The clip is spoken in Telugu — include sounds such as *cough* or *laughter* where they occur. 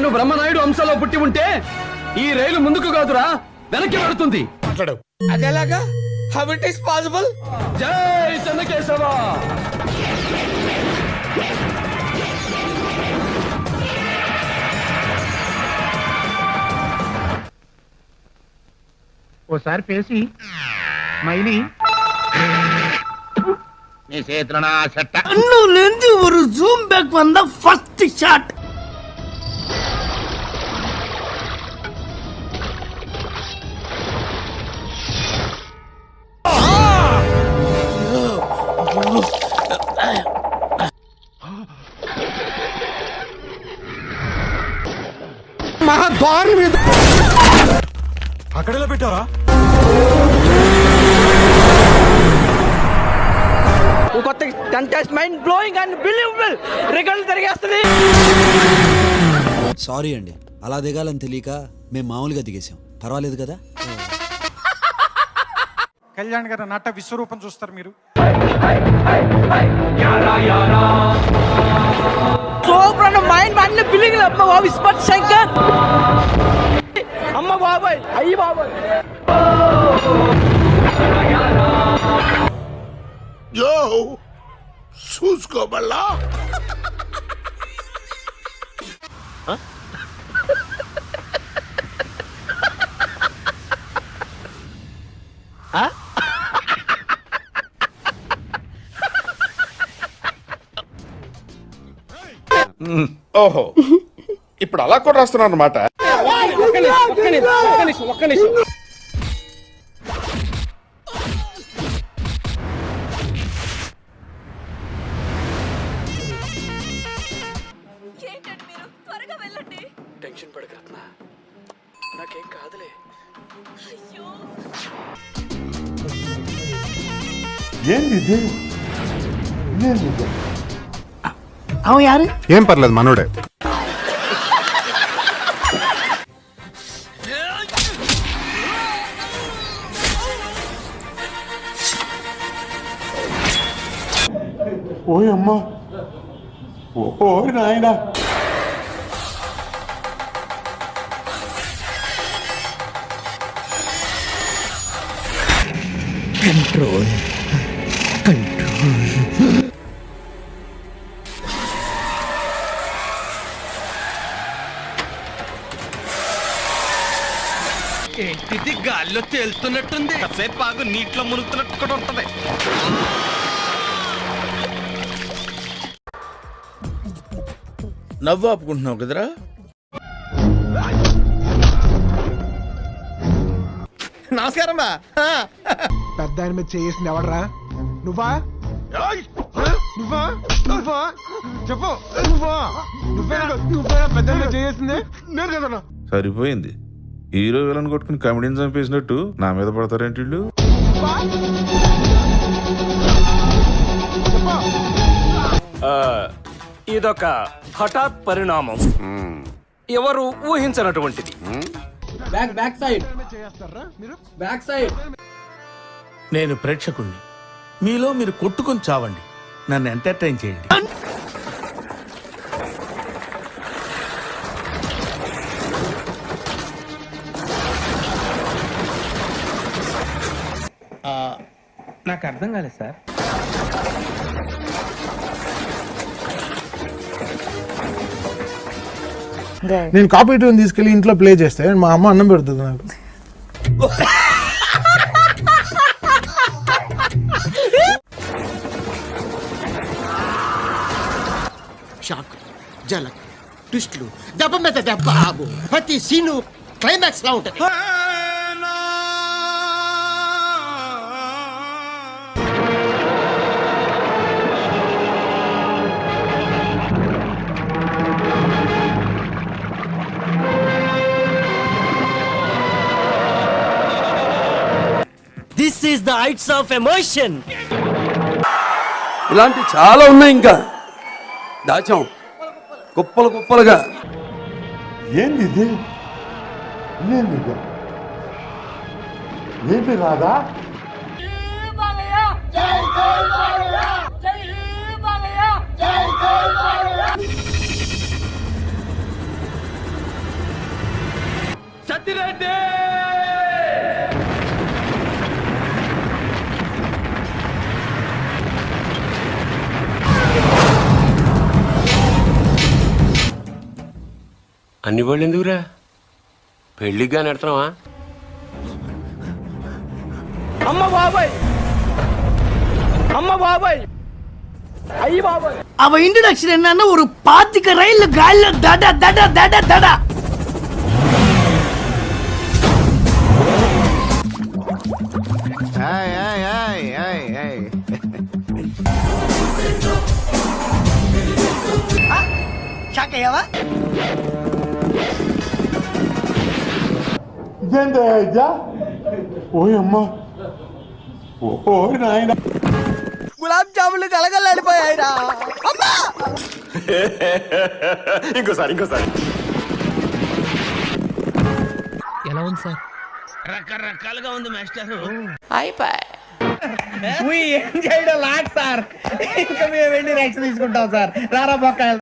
నేను బ్రహ్మనాయుడు అంశంలో పుట్టి ఉంటే ఈ రైలు ముందుకు కాదురా వెనక్కి పడుతుంది ఓసారి పేసి మైలి నీ చేతిలో నా చెట్ట. నువ్వు లెంజ్ ఫస్ట్ షాట్ దారుణ మీద అక్కడెలా పెట్టారా కొత్త contest mind blowing and believable రికార్డులు తిరిగేస్తుంది సారీ అండి అలా దిగాలని తెలియక మేము మామూలుగా దిగేసాం పర్వాలేదు కదా కళ్యాణ్ గారు నట విశ్వరూపం చూస్తారు మీరు సూపర్ అన్న మైండ్ అన్ని బిల్లింగ్ ఇస్మత్ శంకర్ *laughs* అమ్మ బాబాయ్ అయ్యి బాబాయ్. యో చూసుకో మళ్ళా ఓహో. *laughs* ఇప్పుడు అలా కూడా రాస్తున్నారు అనమాట ఏం పర్లేదు మనోడే. ఓయమ్మా ఓ నాయనా. ఇది గాల్లో తేలుతున్నట్టుంది. కాసేపు బాగు నీటిలో మునుగుతున్నట్టు కూడా ఉంటది. నవ్వు ఆపుకుంటున్నావు కదరా? నమస్కారం బా. పెద్ద ఆయన మీద చేసింది ఎవడరా? నువ్వా? నువ్వా? నువ్వా? చెప్పు. నువ్వా? నువ్వే నువ్వే పెద్ద చేసింది నేను సరిపోయింది. హీరో విలన్ కొట్టుకుని కమెడీని చంపేసినట్టు నా మీద పడతారేంటి వీళ్ళు? ఇదొక హఠాత్ పరిణామం. ఎవరు ఊహించనటువంటిది. Back back side. Back side. నేను ప్రేక్షకుణ్ణి. మీలో మీరు కొట్టుకొని చావండి. నన్ను ఎంటర్టైన్ చేయండి. నాకు అర్థం కాలేదు సార్. నేను కాపీ ట్యూన్ తీసుకెళ్ళి ఇంట్లో ప్లే చేస్తే. మా అమ్మ అన్నం పెడుతుంది నాకు. షాక్ జలక్ ట్విస్ట్లు దెబ్బ మీద దెబ్బ ప్రతి సీను క్లైమాక్స్ లా ఉంటది. ద హైట్స్ ఆఫ్ ఎమోషన్ ఇలాంటి చాలా ఉన్నాయి ఇంకా. దాచాం. కుప్పలు కుప్పలుగా. ఏంది ఇది? ఏంది ఏంటి రాదా సత్యరెడ్డి అన్ని వాళ్ళు ఎందుకురా పెళ్లిగా నెడతావా అమ్మ బాబాయ్ అమ్మ బాబాయ్ అయ్యి బాబాయ్ அவ இன்ட்ரடக்ஷன் என்னன்னா ஒரு பாத்துக்க ரயில்ல காலில தட தட தட தட షాక్ అయ్యావా గులాబ్ జాములు కలగలడిపోయాయిరా అమ్మా! *laughs* ఇంకోసారి ఇంకోసారి. ఏం చేయడం లాట్ సార్ *laughs* ఇంకా మేము వెళ్ళి రెక్స్ తీసుకుంటాం సార్ రారా బొక్క.